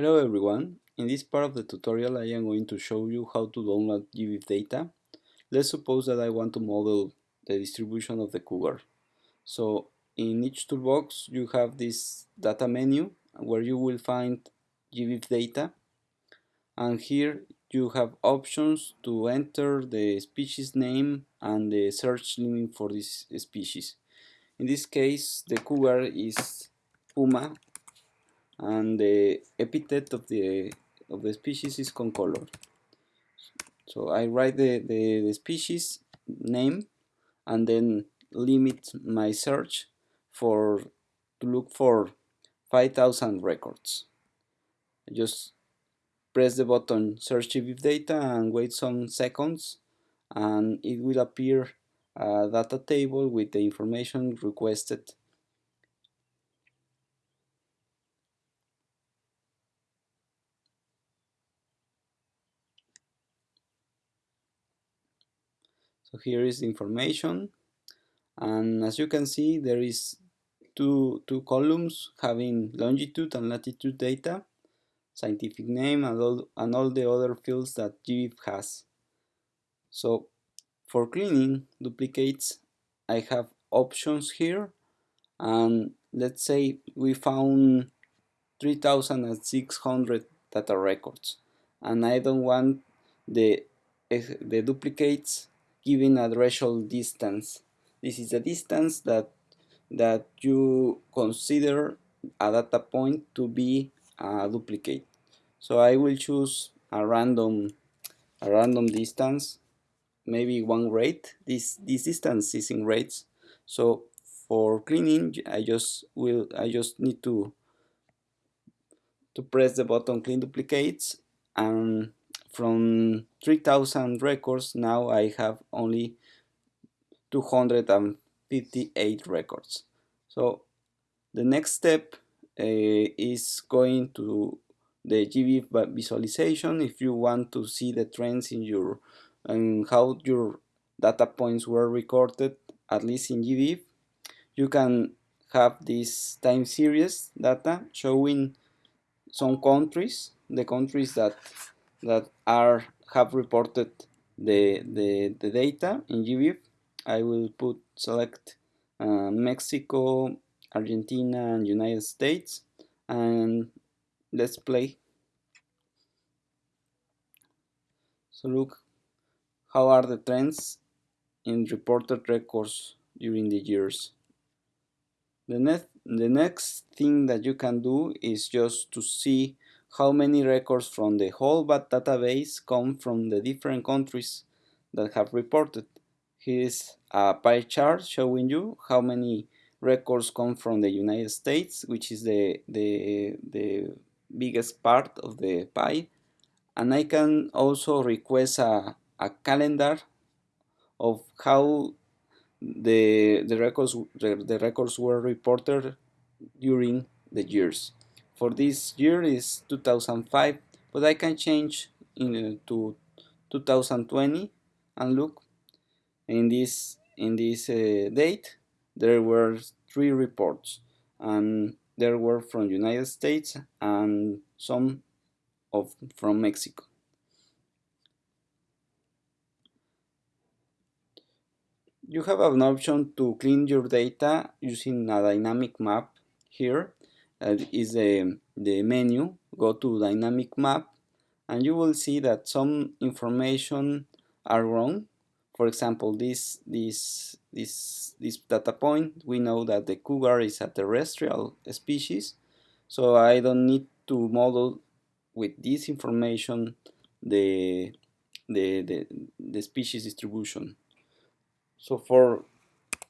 Hello everyone, in this part of the tutorial I am going to show you how to download GBIF data. Let's suppose that I want to model the distribution of the cougar. So in NicheToolBox you have this data menu where you will find GBIF data and here you have options to enter the species name and the search limit for this species. In this case the cougar is Puma and the epithet of the of the species is concolor. So I write the, the, the species name and then limit my search for to look for 5000 records. I just press the button search GBIF data and wait some seconds and it will appear a data table with the information requested So here is the information. And as you can see there is two, two columns having longitude and latitude data, scientific name and all, and all the other fields that GBIF has. So for cleaning duplicates I have options here. And let's say we found 3600 data records. And I don't want the, eh, the duplicates given a threshold distance. This is the distance that that you consider a data point to be a duplicate. So I will choose a random a random distance, maybe one rate. This this distance is in rates. So for cleaning, I just will I just need to to press the button clean duplicates and from 3000 records now I have only 258 records. So the next step uh, is going to the GBIF visualization. If you want to see the trends in your and how your data points were recorded at least in GBIF you can have this time series data showing some countries the countries that that are have reported the, the, the data in GBIF. I will put select uh, Mexico, Argentina and United States and let's play. So look how are the trends in reported records during the years. The next, the next thing that you can do is just to see how many records from the whole database come from the different countries that have reported. Here is a pie chart showing you how many records come from the United States, which is the, the, the biggest part of the pie. And I can also request a, a calendar of how the, the, records, the, the records were reported during the years for this year is 2005 but I can change in, uh, to 2020 and look in this in this uh, date there were three reports and there were from United States and some of from Mexico. You have an option to clean your data using a dynamic map here is the, the menu, go to dynamic map and you will see that some information are wrong. For example, this, this, this, this data point, we know that the cougar is a terrestrial species, so I don't need to model with this information the, the, the, the species distribution. So for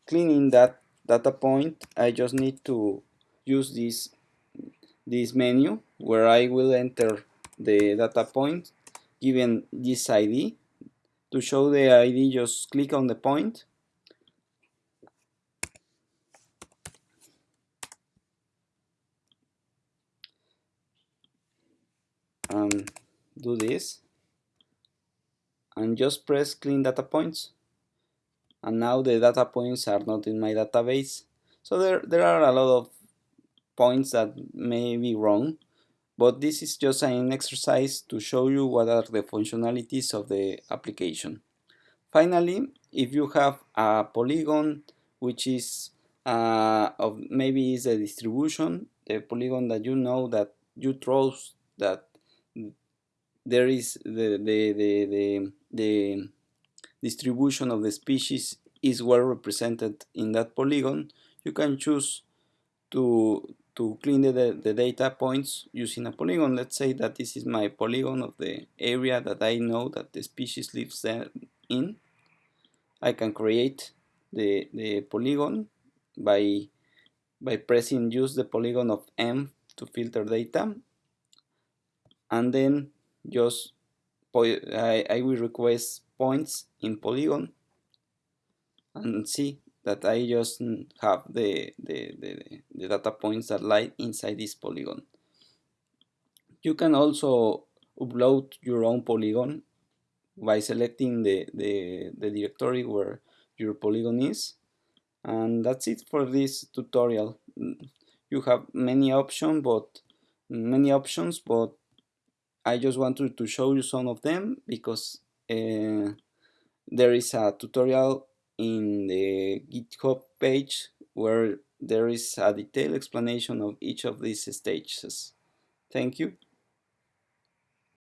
cleaning that data point, I just need to use this this menu where I will enter the data point given this ID. To show the ID, just click on the point. And do this. And just press clean data points. And now the data points are not in my database. So there, there are a lot of points that may be wrong but this is just an exercise to show you what are the functionalities of the application. Finally, if you have a polygon which is uh, of maybe is a distribution, the polygon that you know that you trust that there is the, the, the, the, the distribution of the species is well represented in that polygon, you can choose to to clean the, the data points using a polygon. Let's say that this is my polygon of the area that I know that the species lives in. I can create the, the polygon by, by pressing use the polygon of M to filter data and then just I, I will request points in polygon and see that I just have the, the, the, the data points that lie inside this polygon. You can also upload your own polygon by selecting the, the, the directory where your polygon is and that's it for this tutorial you have many options but many options but I just wanted to show you some of them because uh, there is a tutorial in the GitHub page where there is a detailed explanation of each of these stages. Thank you.